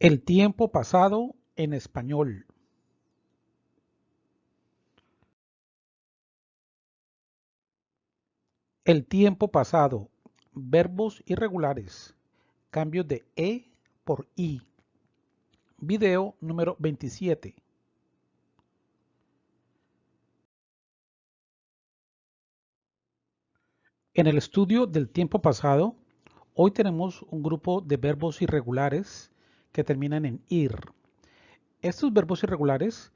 El tiempo pasado en español. El tiempo pasado. Verbos irregulares. Cambio de E por I. Video número 27. En el estudio del tiempo pasado, hoy tenemos un grupo de verbos irregulares que terminan en ir. Estos verbos irregulares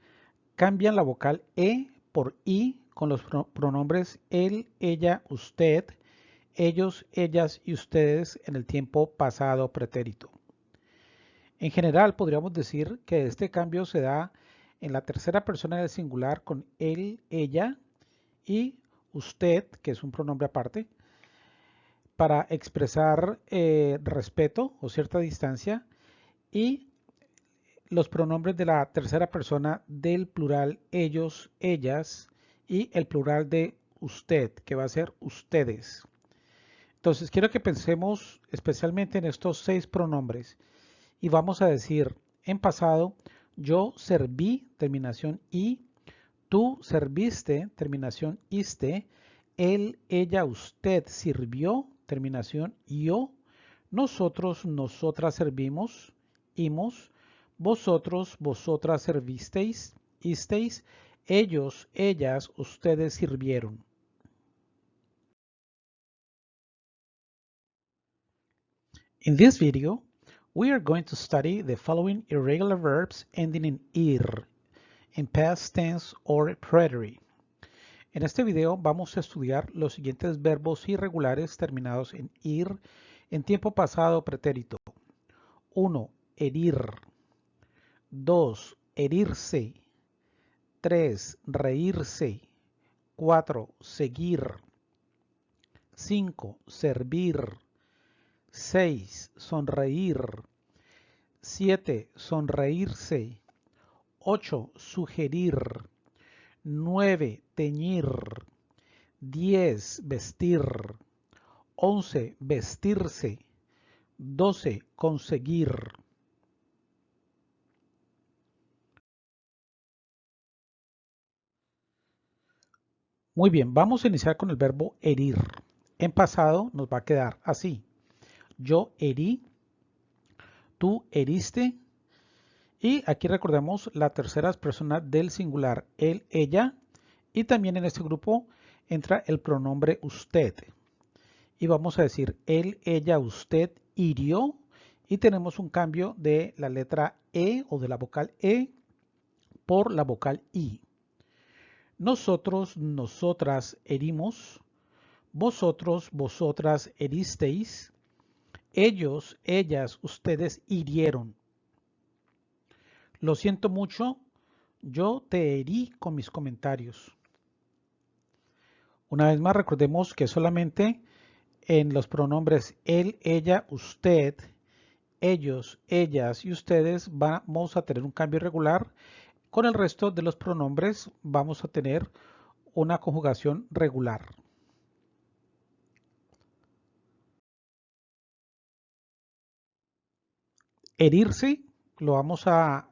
cambian la vocal e por i con los pronombres él, ella, usted, ellos, ellas y ustedes en el tiempo pasado pretérito. En general podríamos decir que este cambio se da en la tercera persona del singular con él, ella y usted, que es un pronombre aparte, para expresar eh, respeto o cierta distancia y los pronombres de la tercera persona del plural ellos, ellas y el plural de usted, que va a ser ustedes. Entonces quiero que pensemos especialmente en estos seis pronombres y vamos a decir en pasado yo serví, terminación y, tú serviste, terminación iste, él, ella, usted sirvió, terminación yo, nosotros, nosotras servimos, vosotros, vosotras servisteis, isteis, ellos, ellas, ustedes sirvieron. In this video, we are going to study the following irregular verbs ending in ir, in past tense or preterite. En este video vamos a estudiar los siguientes verbos irregulares terminados en ir en tiempo pasado pretérito. 1 herir. 2. Herirse. 3. Reírse. 4. Seguir. 5. Servir. 6. Sonreír. 7. Sonreírse. 8. Sugerir. 9. Teñir. 10. Vestir. 11. Vestirse. 12. Conseguir. Muy bien, vamos a iniciar con el verbo herir. En pasado nos va a quedar así. Yo herí, tú heriste. Y aquí recordemos la tercera persona del singular, él, ella. Y también en este grupo entra el pronombre usted. Y vamos a decir él, ella, usted hirió. Y tenemos un cambio de la letra E o de la vocal E por la vocal I. Nosotros, nosotras herimos, vosotros, vosotras heristeis, ellos, ellas, ustedes hirieron. Lo siento mucho, yo te herí con mis comentarios. Una vez más recordemos que solamente en los pronombres él, ella, usted, ellos, ellas y ustedes vamos a tener un cambio irregular con el resto de los pronombres vamos a tener una conjugación regular. Herirse lo vamos a,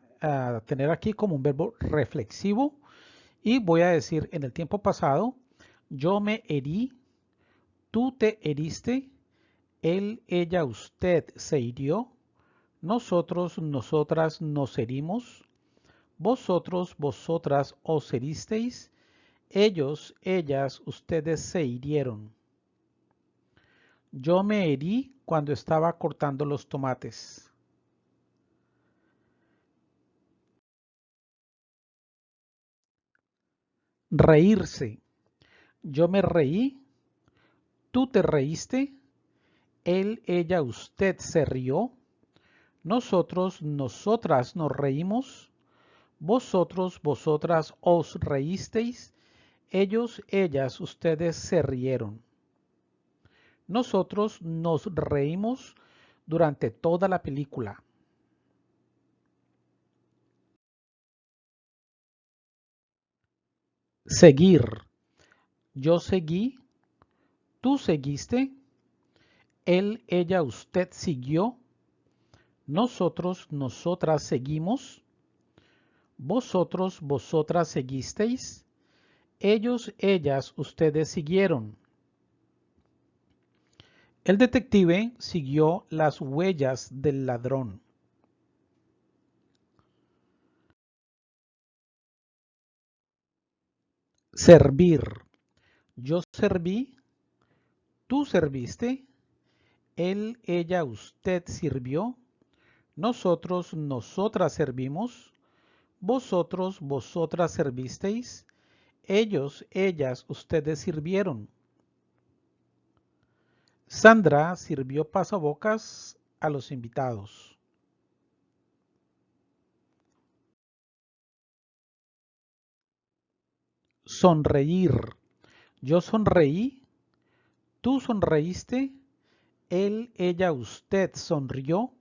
tener aquí como un verbo reflexivo y voy a decir en el tiempo pasado, yo me herí, tú te heriste, él, ella, usted se hirió, nosotros, nosotras nos herimos, vosotros, vosotras os heristeis, ellos, ellas, ustedes se hirieron. Yo me herí cuando estaba cortando los tomates. Reírse. Yo me reí. Tú te reíste. Él, ella, usted se rió. Nosotros, nosotras nos reímos. Vosotros, vosotras os reísteis, ellos, ellas, ustedes se rieron. Nosotros nos reímos durante toda la película. Seguir. Yo seguí. Tú seguiste. Él, ella, usted siguió. Nosotros, nosotras seguimos. Vosotros, vosotras seguisteis. Ellos, ellas, ustedes siguieron. El detective siguió las huellas del ladrón. Servir. Yo serví. Tú serviste. Él, ella, usted sirvió. Nosotros, nosotras servimos. Vosotros, vosotras servisteis. Ellos, ellas, ustedes sirvieron. Sandra sirvió pasabocas a los invitados. Sonreír. Yo sonreí. Tú sonreíste. Él, ella, usted sonrió.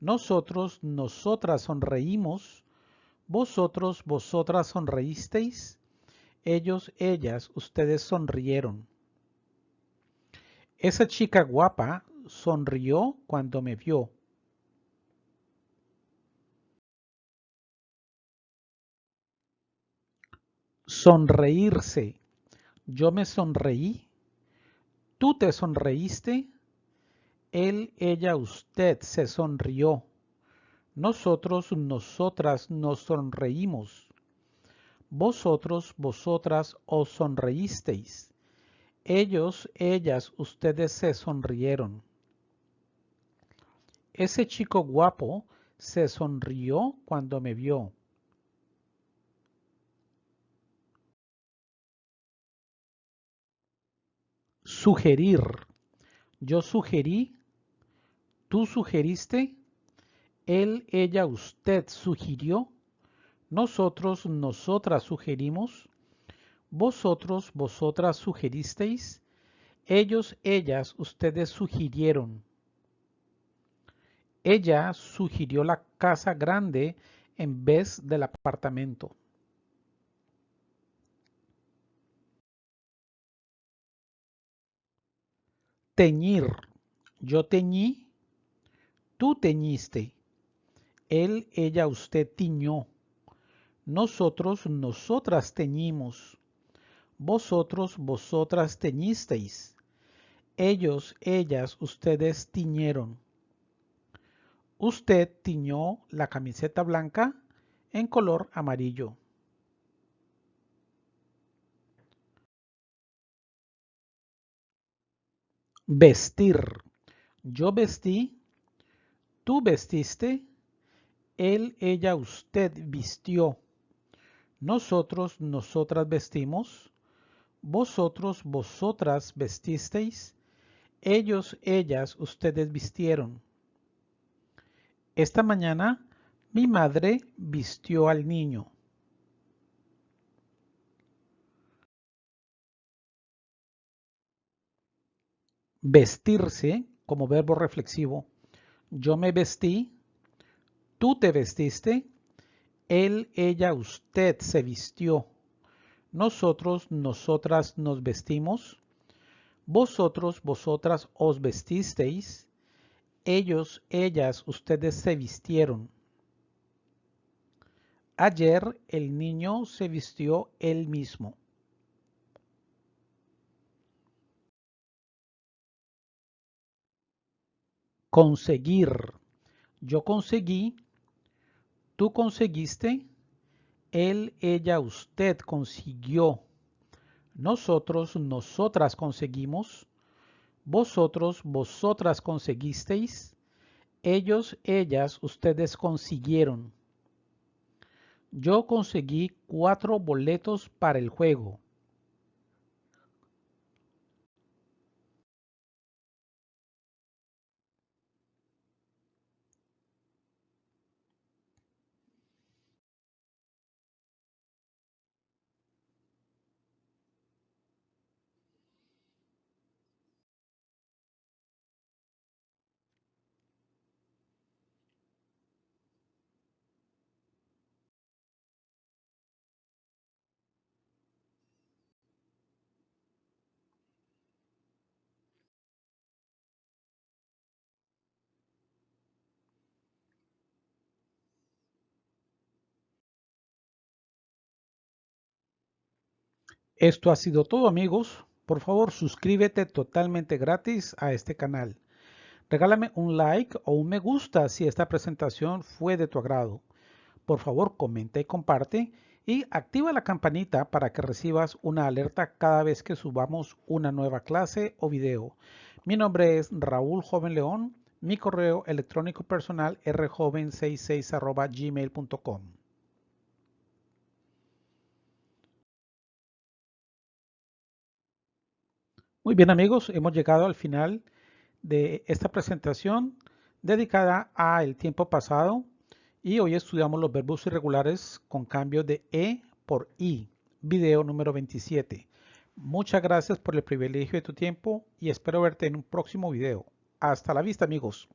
Nosotros, nosotras sonreímos. Vosotros, vosotras sonreísteis. Ellos, ellas, ustedes sonrieron. Esa chica guapa sonrió cuando me vio. Sonreírse. Yo me sonreí. Tú te sonreíste. Él, ella, usted se sonrió. Nosotros, nosotras nos sonreímos. Vosotros, vosotras os sonreísteis. Ellos, ellas, ustedes se sonrieron. Ese chico guapo se sonrió cuando me vio. Sugerir. Yo sugerí. Tú sugeriste. Él, ella, usted sugirió. Nosotros, nosotras sugerimos. Vosotros, vosotras sugeristeis. Ellos, ellas, ustedes sugirieron. Ella sugirió la casa grande en vez del apartamento. Teñir. Yo teñí. Tú teñiste. Él, ella, usted tiñó. Nosotros, nosotras teñimos. Vosotros, vosotras teñisteis. Ellos, ellas, ustedes tiñeron. Usted tiñó la camiseta blanca en color amarillo. Vestir. Yo vestí. Tú vestiste. Él, ella, usted vistió. Nosotros, nosotras vestimos vosotros, vosotras vestisteis, ellos, ellas, ustedes vistieron. Esta mañana mi madre vistió al niño. Vestirse como verbo reflexivo. Yo me vestí, tú te vestiste, él, ella, usted se vistió. Nosotros, nosotras nos vestimos. Vosotros, vosotras os vestisteis. Ellos, ellas, ustedes se vistieron. Ayer el niño se vistió él mismo. Conseguir. Yo conseguí. Tú conseguiste él, ella, usted consiguió. Nosotros, nosotras conseguimos. Vosotros, vosotras conseguisteis. Ellos, ellas, ustedes consiguieron. Yo conseguí cuatro boletos para el juego. Esto ha sido todo amigos. Por favor suscríbete totalmente gratis a este canal. Regálame un like o un me gusta si esta presentación fue de tu agrado. Por favor comenta y comparte y activa la campanita para que recibas una alerta cada vez que subamos una nueva clase o video. Mi nombre es Raúl Joven León. Mi correo electrónico personal rjoven66 gmail.com. Muy bien amigos, hemos llegado al final de esta presentación dedicada al tiempo pasado y hoy estudiamos los verbos irregulares con cambio de E por I, video número 27. Muchas gracias por el privilegio de tu tiempo y espero verte en un próximo video. Hasta la vista amigos.